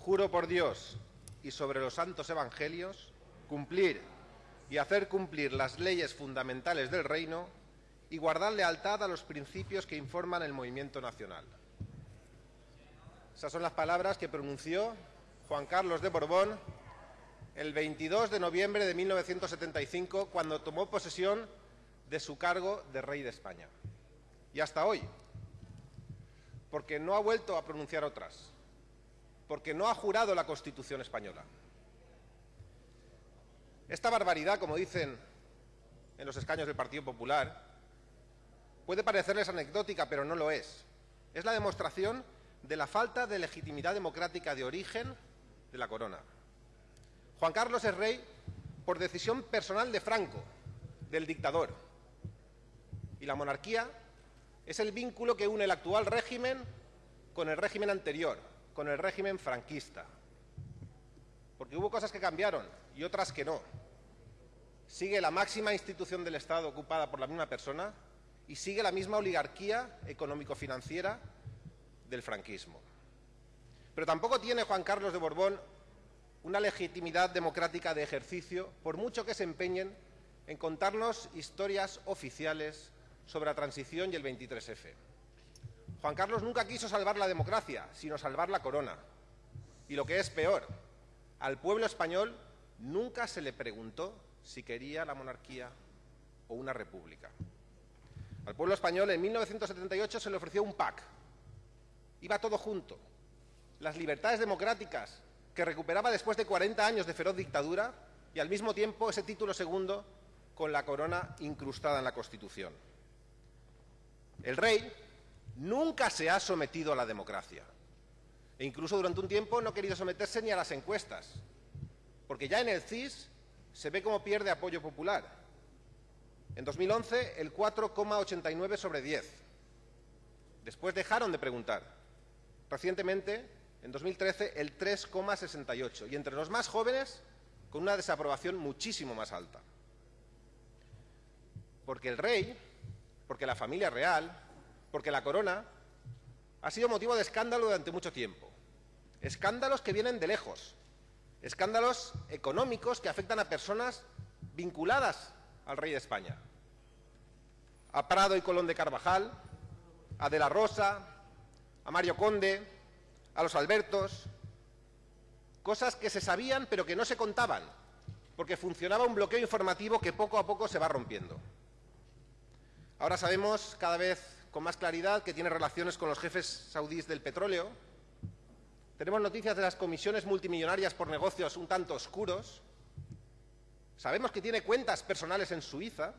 Juro por Dios y sobre los santos evangelios cumplir y hacer cumplir las leyes fundamentales del reino y guardar lealtad a los principios que informan el movimiento nacional. Esas son las palabras que pronunció Juan Carlos de Borbón el 22 de noviembre de 1975 cuando tomó posesión de su cargo de rey de España. Y hasta hoy, porque no ha vuelto a pronunciar otras, porque no ha jurado la Constitución española. Esta barbaridad, como dicen en los escaños del Partido Popular, puede parecerles anecdótica, pero no lo es. Es la demostración de la falta de legitimidad democrática de origen de la corona. Juan Carlos es rey por decisión personal de Franco, del dictador. Y la monarquía es el vínculo que une el actual régimen con el régimen anterior, con el régimen franquista. Porque hubo cosas que cambiaron y otras que no. Sigue la máxima institución del Estado ocupada por la misma persona y sigue la misma oligarquía económico-financiera del franquismo. Pero tampoco tiene Juan Carlos de Borbón una legitimidad democrática de ejercicio, por mucho que se empeñen en contarnos historias oficiales sobre la transición y el 23F. Juan Carlos nunca quiso salvar la democracia, sino salvar la corona. Y lo que es peor, al pueblo español nunca se le preguntó si quería la monarquía o una república. Al pueblo español en 1978 se le ofreció un PAC. Iba todo junto. Las libertades democráticas que recuperaba después de 40 años de feroz dictadura y al mismo tiempo ese título segundo con la corona incrustada en la Constitución. El rey nunca se ha sometido a la democracia e incluso durante un tiempo no ha querido someterse ni a las encuestas, porque ya en el CIS se ve cómo pierde apoyo popular. En 2011 el 4,89 sobre 10. Después dejaron de preguntar. Recientemente, en 2013, el 3,68. Y entre los más jóvenes, con una desaprobación muchísimo más alta. Porque el rey, porque la familia real, porque la corona, ha sido motivo de escándalo durante mucho tiempo. Escándalos que vienen de lejos. Escándalos económicos que afectan a personas vinculadas al rey de España. A Prado y Colón de Carvajal, a De la Rosa, a Mario Conde, a los Albertos, cosas que se sabían pero que no se contaban, porque funcionaba un bloqueo informativo que poco a poco se va rompiendo. Ahora sabemos cada vez con más claridad que tiene relaciones con los jefes saudíes del petróleo. Tenemos noticias de las comisiones multimillonarias por negocios un tanto oscuros. Sabemos que tiene cuentas personales en Suiza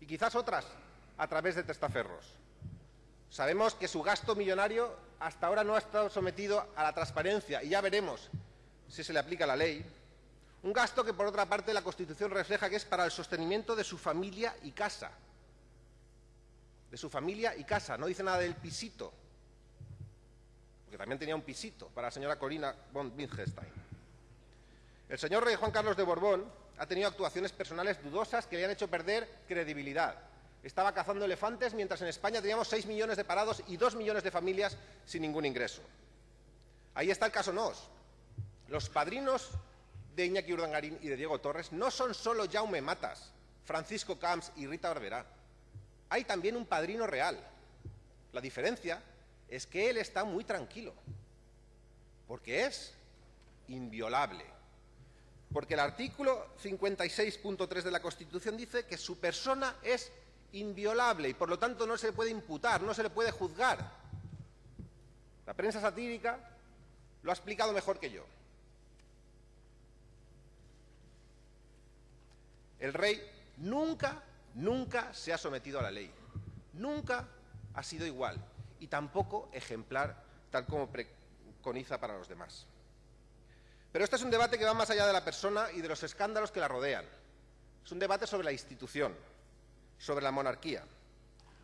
y quizás otras a través de testaferros. Sabemos que su gasto millonario hasta ahora no ha estado sometido a la transparencia y ya veremos si se le aplica la ley. Un gasto que, por otra parte, la Constitución refleja que es para el sostenimiento de su familia y casa. De su familia y casa. No dice nada del pisito. Porque también tenía un pisito para la señora Corina von Wittgenstein. El señor rey Juan Carlos de Borbón ha tenido actuaciones personales dudosas que le han hecho perder credibilidad. Estaba cazando elefantes mientras en España teníamos 6 millones de parados y 2 millones de familias sin ningún ingreso. Ahí está el caso NOS. Los padrinos de Iñaki Urdangarín y de Diego Torres no son solo Jaume Matas, Francisco Camps y Rita Barberá. Hay también un padrino real. La diferencia es que él está muy tranquilo, porque es inviolable porque el artículo 56.3 de la Constitución dice que su persona es inviolable y por lo tanto no se le puede imputar, no se le puede juzgar. La prensa satírica lo ha explicado mejor que yo. El rey nunca, nunca se ha sometido a la ley. Nunca ha sido igual y tampoco ejemplar tal como preconiza para los demás. Pero este es un debate que va más allá de la persona y de los escándalos que la rodean. Es un debate sobre la institución, sobre la monarquía,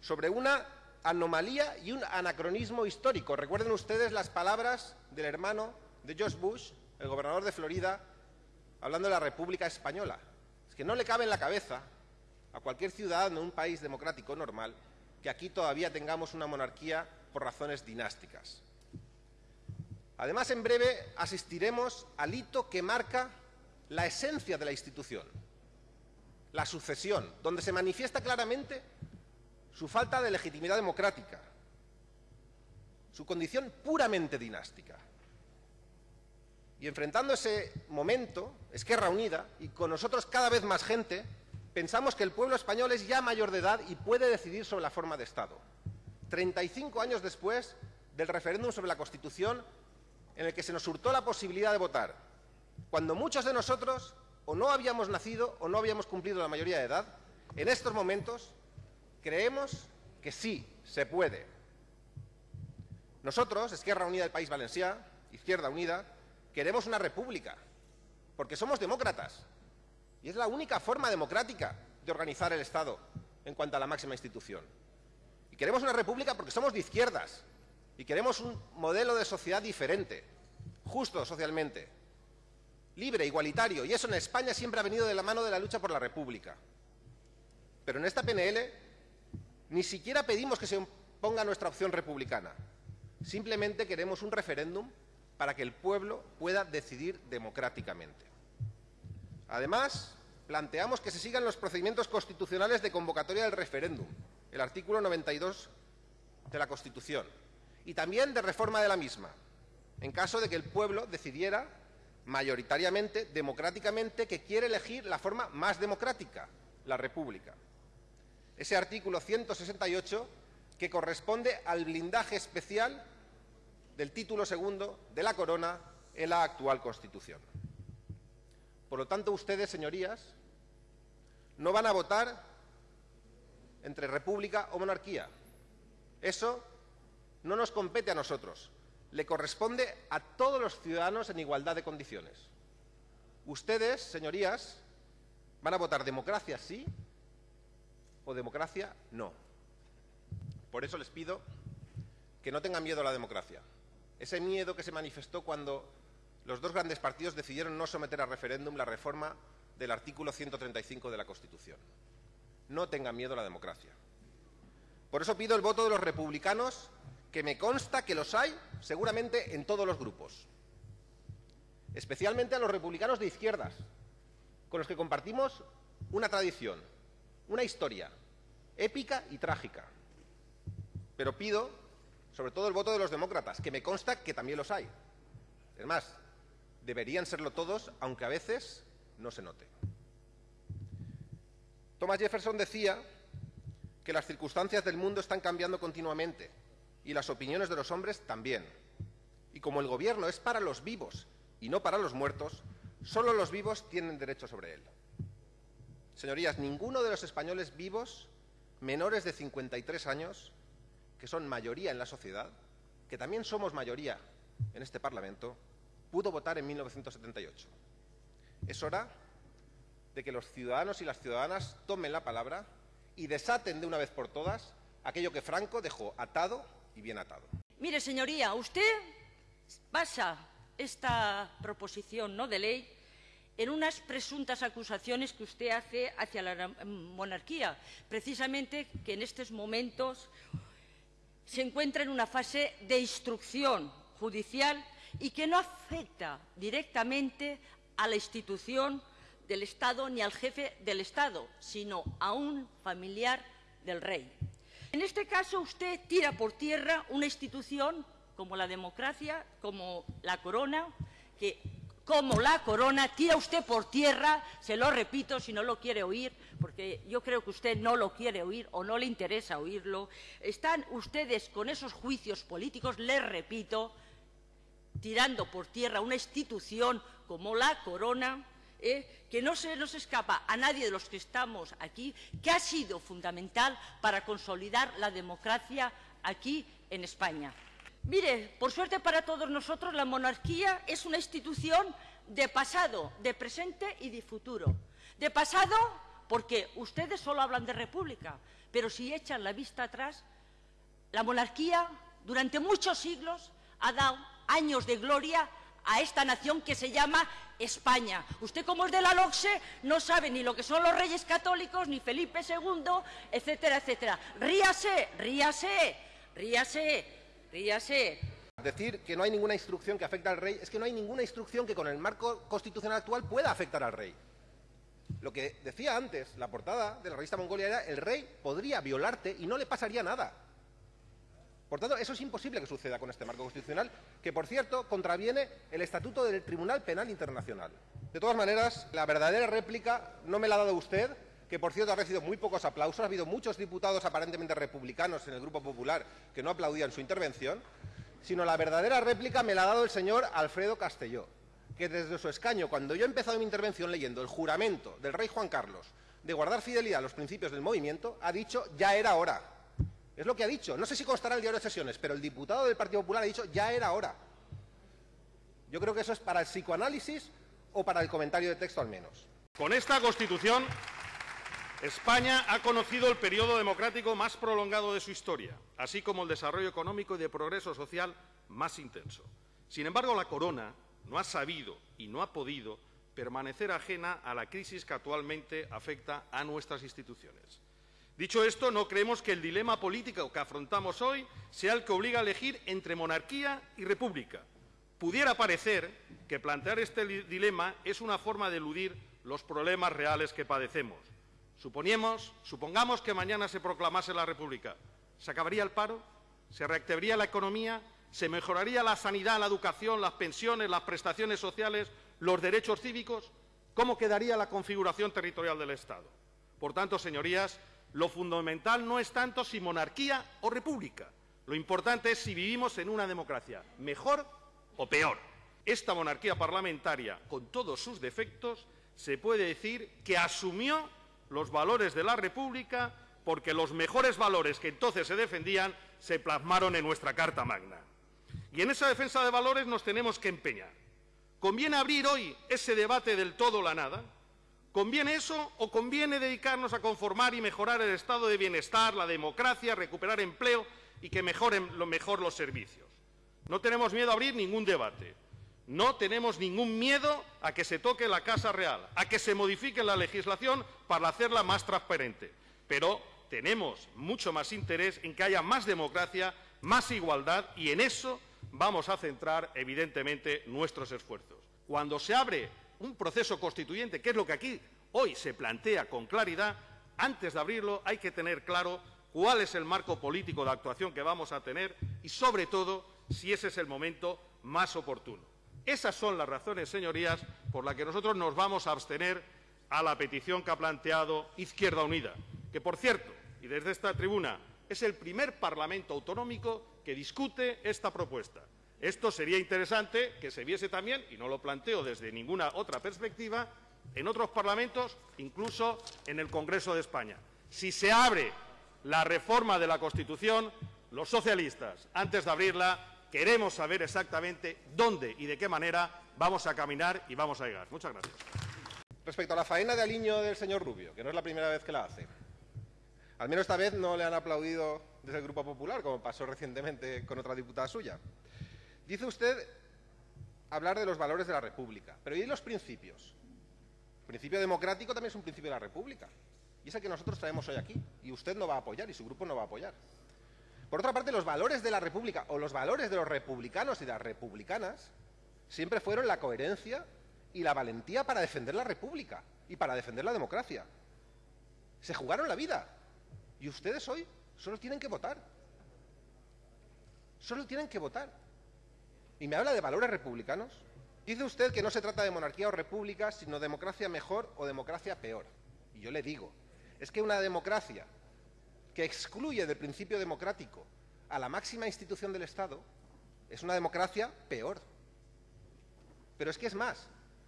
sobre una anomalía y un anacronismo histórico. Recuerden ustedes las palabras del hermano de George Bush, el gobernador de Florida, hablando de la República Española. Es que no le cabe en la cabeza a cualquier ciudadano de un país democrático normal que aquí todavía tengamos una monarquía por razones dinásticas. Además, en breve asistiremos al hito que marca la esencia de la institución, la sucesión, donde se manifiesta claramente su falta de legitimidad democrática, su condición puramente dinástica. Y enfrentando ese momento, Esquerra Unida, y con nosotros cada vez más gente, pensamos que el pueblo español es ya mayor de edad y puede decidir sobre la forma de Estado. 35 años después del referéndum sobre la Constitución, en el que se nos hurtó la posibilidad de votar, cuando muchos de nosotros o no habíamos nacido o no habíamos cumplido la mayoría de edad, en estos momentos creemos que sí se puede. Nosotros, Esquerra Unida del País Valencià, Izquierda Unida, queremos una república, porque somos demócratas. Y es la única forma democrática de organizar el Estado en cuanto a la máxima institución. Y queremos una república porque somos de izquierdas y queremos un modelo de sociedad diferente, justo socialmente, libre, igualitario. Y eso en España siempre ha venido de la mano de la lucha por la república. Pero en esta PNL ni siquiera pedimos que se ponga nuestra opción republicana. Simplemente queremos un referéndum para que el pueblo pueda decidir democráticamente. Además, planteamos que se sigan los procedimientos constitucionales de convocatoria del referéndum, el artículo 92 de la Constitución, y también de reforma de la misma, en caso de que el pueblo decidiera mayoritariamente, democráticamente, que quiere elegir la forma más democrática, la República. Ese artículo 168 que corresponde al blindaje especial del título segundo de la corona en la actual Constitución. Por lo tanto, ustedes, señorías, no van a votar entre república o monarquía. Eso no nos compete a nosotros. Le corresponde a todos los ciudadanos en igualdad de condiciones. Ustedes, señorías, van a votar democracia sí o democracia no. Por eso les pido que no tengan miedo a la democracia. Ese miedo que se manifestó cuando los dos grandes partidos decidieron no someter a referéndum la reforma del artículo 135 de la Constitución. No tengan miedo a la democracia. Por eso pido el voto de los republicanos, que me consta que los hay seguramente en todos los grupos. Especialmente a los republicanos de izquierdas, con los que compartimos una tradición, una historia épica y trágica. Pero pido sobre todo el voto de los demócratas, que me consta que también los hay. Es más, deberían serlo todos, aunque a veces no se note. Thomas Jefferson decía que las circunstancias del mundo están cambiando continuamente y las opiniones de los hombres también. Y como el gobierno es para los vivos y no para los muertos, solo los vivos tienen derecho sobre él. Señorías, ninguno de los españoles vivos menores de 53 años que son mayoría en la sociedad, que también somos mayoría en este Parlamento, pudo votar en 1978. Es hora de que los ciudadanos y las ciudadanas tomen la palabra y desaten de una vez por todas aquello que Franco dejó atado y bien atado. Mire, señoría, usted basa esta proposición ¿no? de ley en unas presuntas acusaciones que usted hace hacia la monarquía, precisamente que en estos momentos se encuentra en una fase de instrucción judicial y que no afecta directamente a la institución del Estado ni al jefe del Estado, sino a un familiar del rey. En este caso, usted tira por tierra una institución como la democracia, como la corona, que como la corona, tira usted por tierra, se lo repito si no lo quiere oír, porque yo creo que usted no lo quiere oír o no le interesa oírlo. Están ustedes con esos juicios políticos, les repito, tirando por tierra una institución como la corona, ¿eh? que no se nos escapa a nadie de los que estamos aquí, que ha sido fundamental para consolidar la democracia aquí en España. Mire, por suerte para todos nosotros, la monarquía es una institución de pasado, de presente y de futuro. De pasado, porque ustedes solo hablan de república, pero si echan la vista atrás, la monarquía durante muchos siglos ha dado años de gloria a esta nación que se llama España. Usted, como es de la LOCSE, no sabe ni lo que son los reyes católicos, ni Felipe II, etcétera, etcétera. Ríase, ríase, ríase, ríase. decir que no hay ninguna instrucción que afecte al rey, es que no hay ninguna instrucción que con el marco constitucional actual pueda afectar al rey. Lo que decía antes, la portada de la revista Mongolia era el rey podría violarte y no le pasaría nada. Por tanto, eso es imposible que suceda con este marco constitucional, que, por cierto, contraviene el Estatuto del Tribunal Penal Internacional. De todas maneras, la verdadera réplica no me la ha dado usted, que, por cierto, ha recibido muy pocos aplausos. Ha habido muchos diputados aparentemente republicanos en el Grupo Popular que no aplaudían su intervención, sino la verdadera réplica me la ha dado el señor Alfredo Castelló, que desde su escaño, cuando yo he empezado mi intervención leyendo el juramento del rey Juan Carlos de guardar fidelidad a los principios del movimiento, ha dicho ya era hora. Es lo que ha dicho. No sé si constará el diario de sesiones, pero el diputado del Partido Popular ha dicho ya era hora. Yo creo que eso es para el psicoanálisis o para el comentario de texto al menos. Con esta Constitución, España ha conocido el periodo democrático más prolongado de su historia, así como el desarrollo económico y de progreso social más intenso. Sin embargo, la corona no ha sabido y no ha podido permanecer ajena a la crisis que actualmente afecta a nuestras instituciones. Dicho esto, no creemos que el dilema político que afrontamos hoy sea el que obliga a elegir entre monarquía y república. Pudiera parecer que plantear este dilema es una forma de eludir los problemas reales que padecemos. Suponemos, supongamos que mañana se proclamase la república. ¿Se acabaría el paro? ¿Se reactivaría la economía? ¿Se mejoraría la sanidad, la educación, las pensiones, las prestaciones sociales, los derechos cívicos? ¿Cómo quedaría la configuración territorial del Estado? Por tanto, señorías, lo fundamental no es tanto si monarquía o república. Lo importante es si vivimos en una democracia mejor o peor. Esta monarquía parlamentaria, con todos sus defectos, se puede decir que asumió los valores de la República porque los mejores valores que entonces se defendían se plasmaron en nuestra Carta Magna. Y en esa defensa de valores nos tenemos que empeñar. ¿Conviene abrir hoy ese debate del todo o la nada? ¿Conviene eso o conviene dedicarnos a conformar y mejorar el estado de bienestar, la democracia, recuperar empleo y que mejoren lo mejor los servicios? No tenemos miedo a abrir ningún debate. No tenemos ningún miedo a que se toque la Casa Real, a que se modifique la legislación para hacerla más transparente. Pero tenemos mucho más interés en que haya más democracia, más igualdad y en eso vamos a centrar, evidentemente, nuestros esfuerzos. Cuando se abre un proceso constituyente, que es lo que aquí hoy se plantea con claridad, antes de abrirlo hay que tener claro cuál es el marco político de actuación que vamos a tener y, sobre todo, si ese es el momento más oportuno. Esas son las razones, señorías, por las que nosotros nos vamos a abstener a la petición que ha planteado Izquierda Unida, que, por cierto, y desde esta tribuna, es el primer Parlamento autonómico que discute esta propuesta. Esto sería interesante que se viese también, y no lo planteo desde ninguna otra perspectiva, en otros parlamentos, incluso en el Congreso de España. Si se abre la reforma de la Constitución, los socialistas, antes de abrirla, queremos saber exactamente dónde y de qué manera vamos a caminar y vamos a llegar. Muchas gracias. Respecto a la faena de aliño del señor Rubio, que no es la primera vez que la hace, al menos esta vez no le han aplaudido desde el Grupo Popular, como pasó recientemente con otra diputada suya. Dice usted hablar de los valores de la República, pero ¿y los principios? El principio democrático también es un principio de la República, y es el que nosotros traemos hoy aquí, y usted no va a apoyar, y su grupo no va a apoyar. Por otra parte, los valores de la República, o los valores de los republicanos y de las republicanas, siempre fueron la coherencia y la valentía para defender la República y para defender la democracia. Se jugaron la vida, y ustedes hoy solo tienen que votar. Solo tienen que votar y me habla de valores republicanos. Dice usted que no se trata de monarquía o república, sino democracia mejor o democracia peor. Y yo le digo, es que una democracia que excluye del principio democrático a la máxima institución del Estado es una democracia peor. Pero es que es más,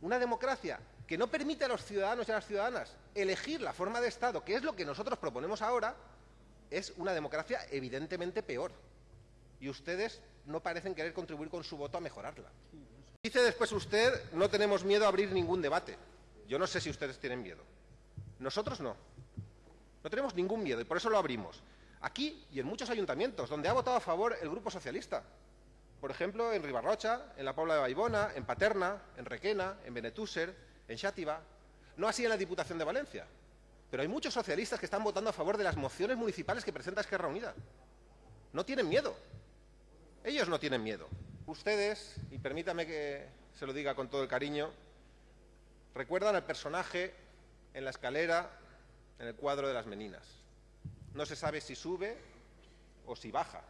una democracia que no permite a los ciudadanos y a las ciudadanas elegir la forma de Estado, que es lo que nosotros proponemos ahora, es una democracia evidentemente peor. Y ustedes no parecen querer contribuir con su voto a mejorarla. Dice después usted, no tenemos miedo a abrir ningún debate. Yo no sé si ustedes tienen miedo. Nosotros no. No tenemos ningún miedo y por eso lo abrimos. Aquí y en muchos ayuntamientos donde ha votado a favor el Grupo Socialista. Por ejemplo, en Ribarrocha, en la Pobla de Baibona, en Paterna, en Requena, en Benetúser, en Xátiva. No así en la Diputación de Valencia. Pero hay muchos socialistas que están votando a favor de las mociones municipales que presenta Esquerra Unida. No tienen miedo. Ellos no tienen miedo. Ustedes, y permítame que se lo diga con todo el cariño, recuerdan al personaje en la escalera en el cuadro de las meninas. No se sabe si sube o si baja,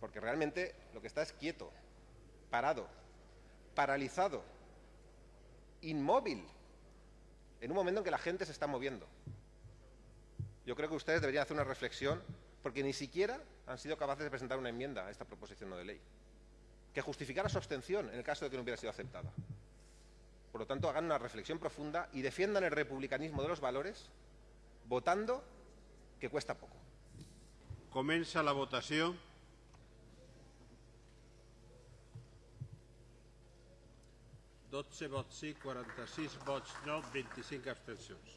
porque realmente lo que está es quieto, parado, paralizado, inmóvil, en un momento en que la gente se está moviendo. Yo creo que ustedes deberían hacer una reflexión, porque ni siquiera han sido capaces de presentar una enmienda a esta proposición no de ley, que justificara su abstención en el caso de que no hubiera sido aceptada. Por lo tanto, hagan una reflexión profunda y defiendan el republicanismo de los valores votando que cuesta poco. Comença la votació. Dotze vots sí, 46 vots no, 25 abstencions.